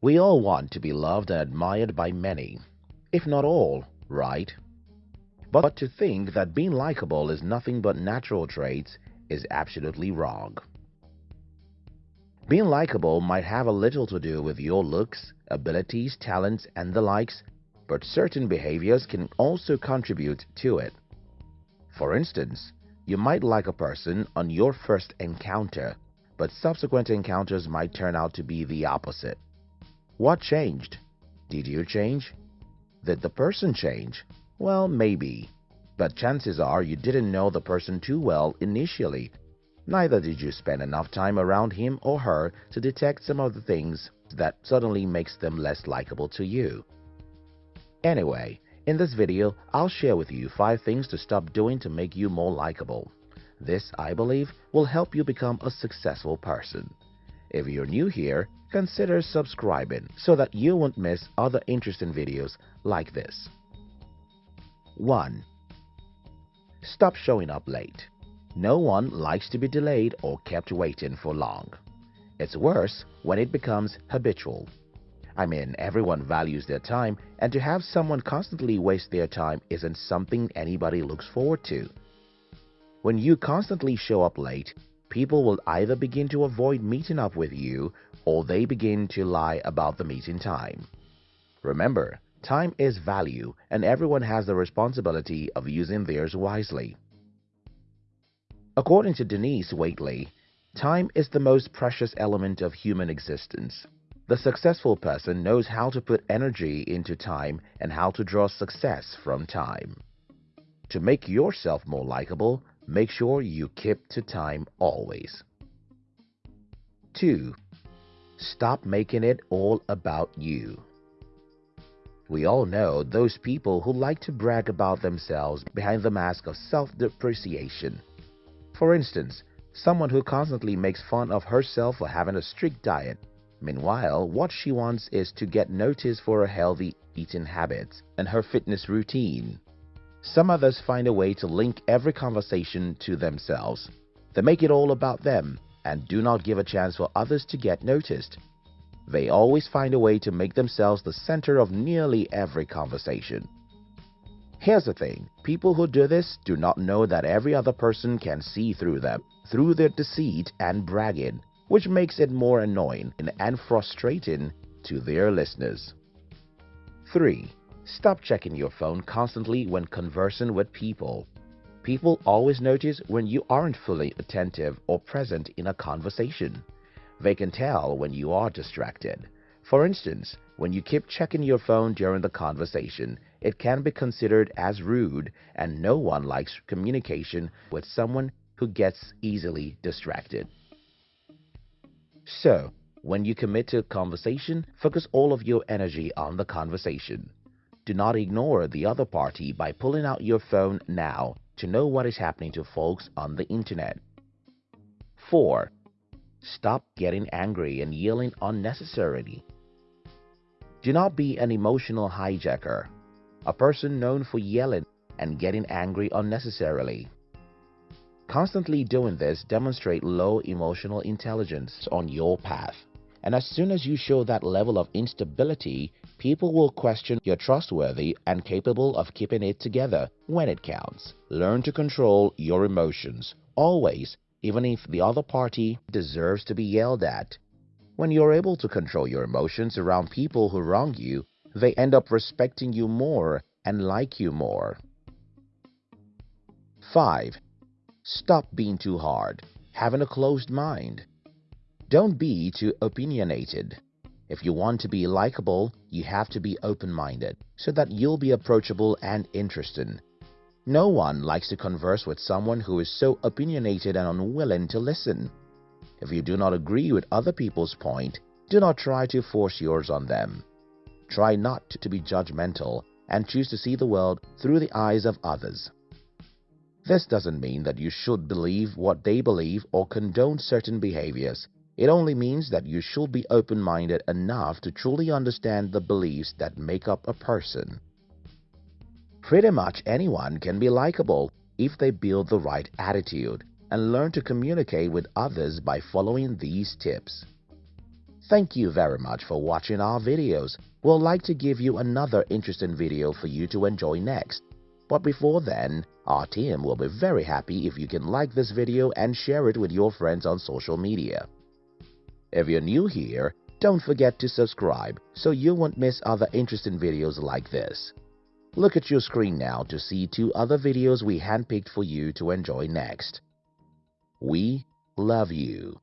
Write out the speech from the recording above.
We all want to be loved and admired by many, if not all, right? But to think that being likable is nothing but natural traits is absolutely wrong. Being likable might have a little to do with your looks, abilities, talents, and the likes, but certain behaviors can also contribute to it. For instance, you might like a person on your first encounter, but subsequent encounters might turn out to be the opposite. What changed? Did you change? Did the person change? Well, maybe. But chances are you didn't know the person too well initially Neither did you spend enough time around him or her to detect some of the things that suddenly makes them less likable to you. Anyway, in this video, I'll share with you 5 things to stop doing to make you more likable. This, I believe, will help you become a successful person. If you're new here, consider subscribing so that you won't miss other interesting videos like this. 1. Stop showing up late. No one likes to be delayed or kept waiting for long. It's worse when it becomes habitual. I mean, everyone values their time, and to have someone constantly waste their time isn't something anybody looks forward to. When you constantly show up late, people will either begin to avoid meeting up with you or they begin to lie about the meeting time. Remember, time is value and everyone has the responsibility of using theirs wisely. According to Denise Waitley, time is the most precious element of human existence. The successful person knows how to put energy into time and how to draw success from time. To make yourself more likable, make sure you keep to time always. 2. Stop making it all about you. We all know those people who like to brag about themselves behind the mask of self-depreciation. For instance, someone who constantly makes fun of herself for having a strict diet. Meanwhile, what she wants is to get noticed for her healthy eating habits and her fitness routine. Some others find a way to link every conversation to themselves. They make it all about them and do not give a chance for others to get noticed. They always find a way to make themselves the center of nearly every conversation. Here's the thing, people who do this do not know that every other person can see through them, through their deceit and bragging, which makes it more annoying and frustrating to their listeners. 3. Stop checking your phone constantly when conversing with people. People always notice when you aren't fully attentive or present in a conversation. They can tell when you are distracted. For instance, when you keep checking your phone during the conversation, it can be considered as rude and no one likes communication with someone who gets easily distracted. So, when you commit to a conversation, focus all of your energy on the conversation. Do not ignore the other party by pulling out your phone now to know what is happening to folks on the internet. 4. Stop getting angry and yelling unnecessarily. Do not be an emotional hijacker a person known for yelling and getting angry unnecessarily. Constantly doing this demonstrate low emotional intelligence on your path. And as soon as you show that level of instability, people will question you're trustworthy and capable of keeping it together when it counts. Learn to control your emotions, always, even if the other party deserves to be yelled at. When you're able to control your emotions around people who wrong you, they end up respecting you more and like you more. 5. Stop being too hard, having a closed mind. Don't be too opinionated. If you want to be likable, you have to be open-minded so that you'll be approachable and interesting. No one likes to converse with someone who is so opinionated and unwilling to listen. If you do not agree with other people's point, do not try to force yours on them. Try not to be judgmental and choose to see the world through the eyes of others. This doesn't mean that you should believe what they believe or condone certain behaviors. It only means that you should be open-minded enough to truly understand the beliefs that make up a person. Pretty much anyone can be likable if they build the right attitude and learn to communicate with others by following these tips. Thank you very much for watching our videos. We'll like to give you another interesting video for you to enjoy next. But before then, our team will be very happy if you can like this video and share it with your friends on social media. If you're new here, don't forget to subscribe so you won't miss other interesting videos like this. Look at your screen now to see two other videos we handpicked for you to enjoy next. We love you.